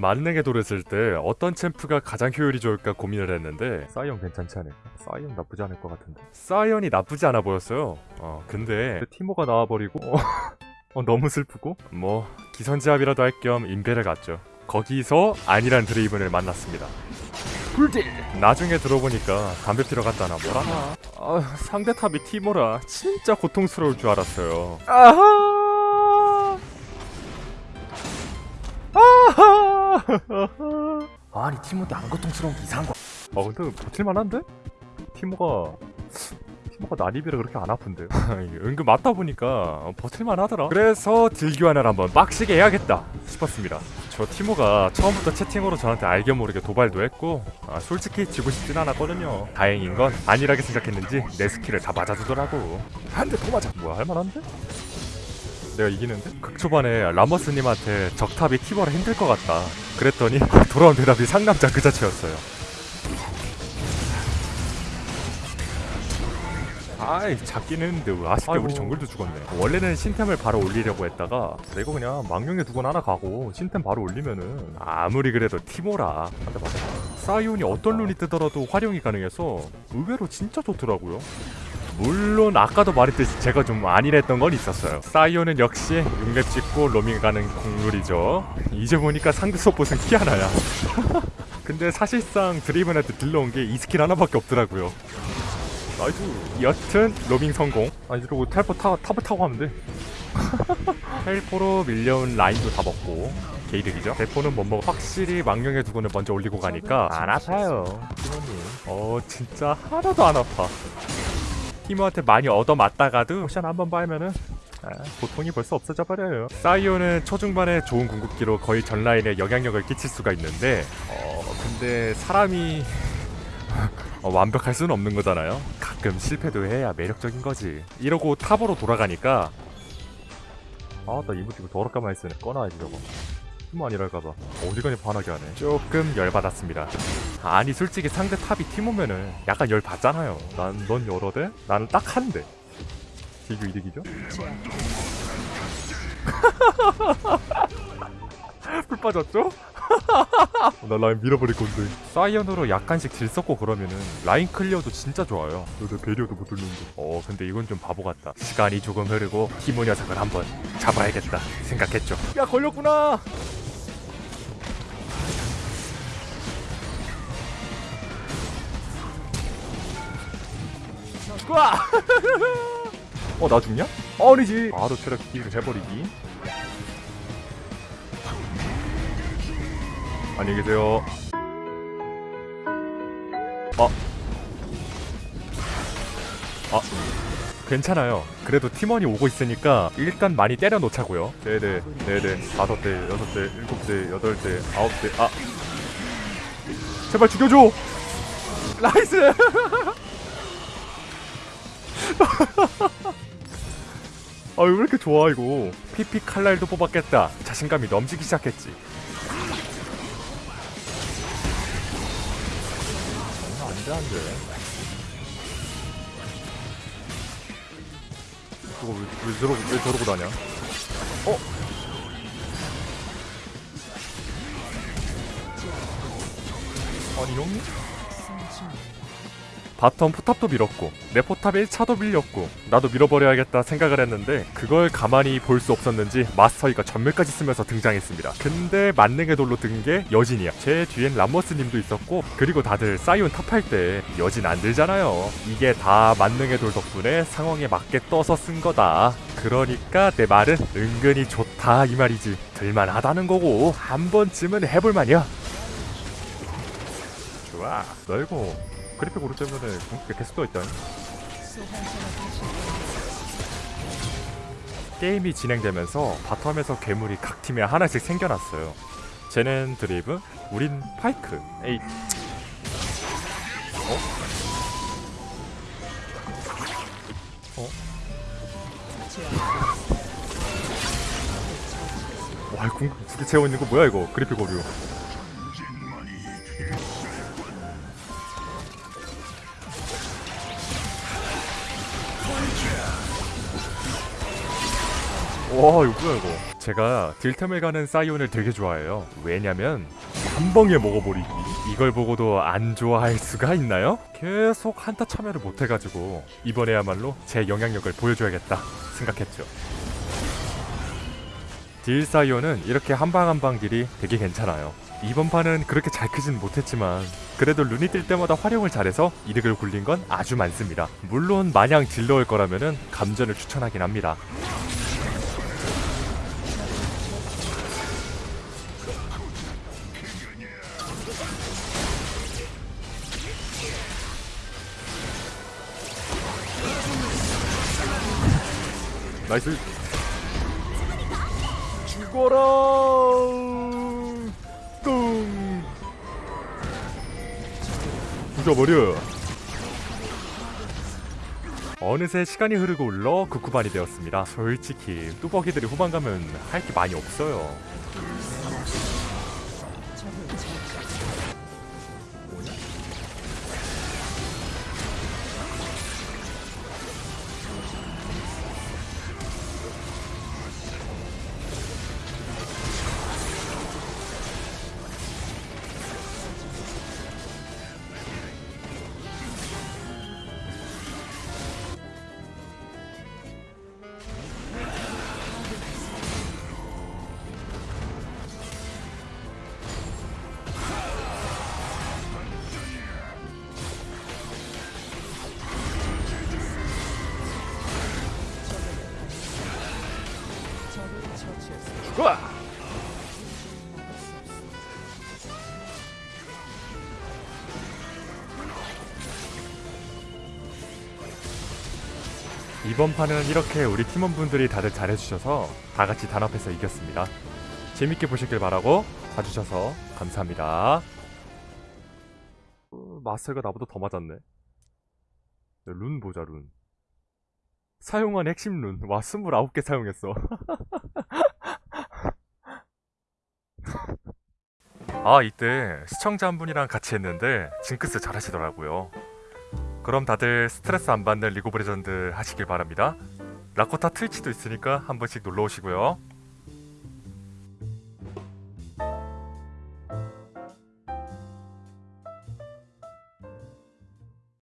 만능의 돌을 쓸때 어떤 champ가 가장 효율이 좋을까 고민을 했는데 사이언 괜찮지 않을까? 사이언 나쁘지 않을 것 같은데. 사이언이 나쁘지 않아 보였어요. 어 근데 티모가 나와버리고 어, 어, 너무 슬프고? 뭐 기선제압이라도 할 겸 인베를 갔죠. 거기서 안일한 드레이븐을 만났습니다. 불딜! 나중에 들어보니까 담배 피러 갔다나 뭐라나 아, 상대 top이 티모라 진짜 고통스러울 줄 알았어요. 아하 아하 아니 티모한테 안 고통스러운 게 이상한 거. 아 근데 버틸만한데? 티모가 티모가 난입이라 그렇게 안 아픈데. 은근 맞다 보니까 버틸만 하더라. 그래서 딜교환을 한번 빡시게 해야겠다 싶었습니다. 저 티모가 처음부터 채팅으로 저한테 알게 모르게 도발도 했고 아, 솔직히 지고 싶진 않았거든요. 다행인 건 안일하게 생각했는지 내 스킬을 다 맞아주더라고. 한 대 더 맞아. 뭐야 할만한데? 내가 이기는데? 극 초반에 라머스님한테 적탑이 티버를 힘들 것 같다. 그랬더니 돌아온 대답이 상남자 그 자체였어요. 아이 잡긴 했는데 왜 아쉽게 아이고. 우리 정글도 죽었네. 원래는 신템을 바로 올리려고 했다가 내가 그냥 망령에 두건 하나 가고 신템 바로 올리면은 아무리 그래도 티모라. 한대 맞아. 사이온이 어떤 룬이 뜨더라도 활용이 가능해서 의외로 진짜 좋더라고요 물론 아까도 말했듯이 제가 좀 안일했던 건 있었어요. 사이온은 역시 융랩 찍고 로밍 가는 국룰이죠. 이제 보니까 상대 서폿은 키아나야. 근데 사실상 드레이븐한테 들어온 게 이 스킬 하나밖에 없더라고요. nice. 여튼 로밍 성공. 아니 이러고 텔포 타, top을 타고 하면 돼. 텔포로 밀려온 라인도 다 먹고 개이득이죠. 대포는 못 먹어. 확실히 망령의 두건을 먼저 올리고 가니까 안 아파요. 어 진짜 하나도 안 아파 티모한테 많이 얻어맞다가도 potion 한번 빨면은 아, 고통이 벌써 없어져 버려요. 사이온은 초중반에 좋은 궁극기로 거의 전 라인에 영향력을 끼칠 수가 있는데 어 근데 사람이 어, 완벽할 수는 없는 거잖아요. 가끔 실패도 해야 매력적인 거지. 이러고 top으로 돌아가니까 아나 emote 더럽게 많이 쓰네. 꺼놔야지 저거. 티모 아니랄까봐 어디가니 반하게 하네. 조금 열받았습니다. 아니 솔직히 상대 top이 티모면은 약간 열 받잖아요. 난 넌 여러 대, 나는 딱 한 대. 딜교 이득이죠? 플 빠졌죠? 나 라인 밀어버릴 건데. 사이언으로 약간씩 딜 썼고 그러면은 라인 clear도 진짜 좋아요. 너내 배려도 못 듣는데. 어 근데 이건 좀 바보 같다. 시간이 조금 흐르고 티모 녀석을 한번 잡아야겠다 생각했죠. 야 걸렸구나 와어나 죽냐? 아니지 바로 체력 딜을 해버리기. 안녕히 계세요. 어. 아. 괜찮아요. 그래도 팀원이 오고 있으니까 일단 많이 때려 놓자고요. 네네, 네네, 다섯 대, 여섯 대, 일곱 대, 여덟 대, 아홉 대, 아. 제발 죽여줘! nice 아, 왜 이렇게 좋아, 이거. PP 칼날도 뽑았겠다. 자신감이 넘치기 시작했지. 아, 안 돼, 안 돼. 저거 왜, 왜, 저러고, 왜 저러고 다냐? 어? 아니, 형님? bottom 포탑도 밀었고 내 포탑 1차도 밀렸고 나도 밀어버려야겠다 생각을 했는데 그걸 가만히 볼 수 없었는지 마스터이가 점멸까지 쓰면서 등장했습니다. 근데 만능의 돌로 든 게 여진이야. 제 뒤엔 람머스님도 있었고 그리고 다들 사이온 top할 때 여진 안 들잖아요. 이게 다 만능의 돌 덕분에 상황에 맞게 떠서 쓴 거다. 그러니까 내 말은 은근히 좋다 이 말이지. 들만하다는 거고. 한 번쯤은 해볼만이야. 좋아. 너 이거 그래픽 오르 때문에 궁극기 계속 떠있다 게임이 진행되면서 바텀에서 괴물이 각 팀에 하나씩 생겨났어요. 쟤는 드리브, 우린 파이크. 에이. 어? 어? 와 궁극기 두개 채워 있는 거 뭐야 이거? 그래픽 오류 와 이거 뭐야 이거 제가 딜템을 가는 사이온을 되게 좋아해요. 왜냐면 한 방에 먹어버리기. 이걸 보고도 안 좋아할 수가 있나요? 계속 한타 참여를 못해가지고 이번에야말로 제 영향력을 보여줘야겠다 생각했죠. 딜 사이온은 이렇게 한 방 한 방 딜이 되게 괜찮아요. 이번 판은 그렇게 잘 크진 못했지만 그래도 룬이 뜰 때마다 활용을 잘해서 이득을 굴린 건 아주 많습니다. 물론 마냥 딜러일 거라면은 감전을 추천하긴 합니다. nice 죽어라. 뚱. 죽여버려 어느새 시간이 흐르고 올라 극후반이 되었습니다 솔직히 뚜벅이들이 후반 가면 할 게 많이 없어요 좋아. 이번 판은 이렇게 우리 팀원분들이 다들 잘해주셔서 다 같이 단합해서 이겼습니다. 재밌게 보셨길 바라고 봐주셔서 감사합니다. 어, 마스터가 나보다 더 맞았네. 룬 보자 룬. 사용한 핵심 룬. 와 29개 사용했어. 아 이때 시청자 한 분이랑 같이 했는데 징크스 잘 하시더라고요. 그럼 다들 스트레스 안 받는 리그 오브 레전드 하시길 바랍니다. 라코타 트위치도 있으니까 한 번씩 놀러 오시고요.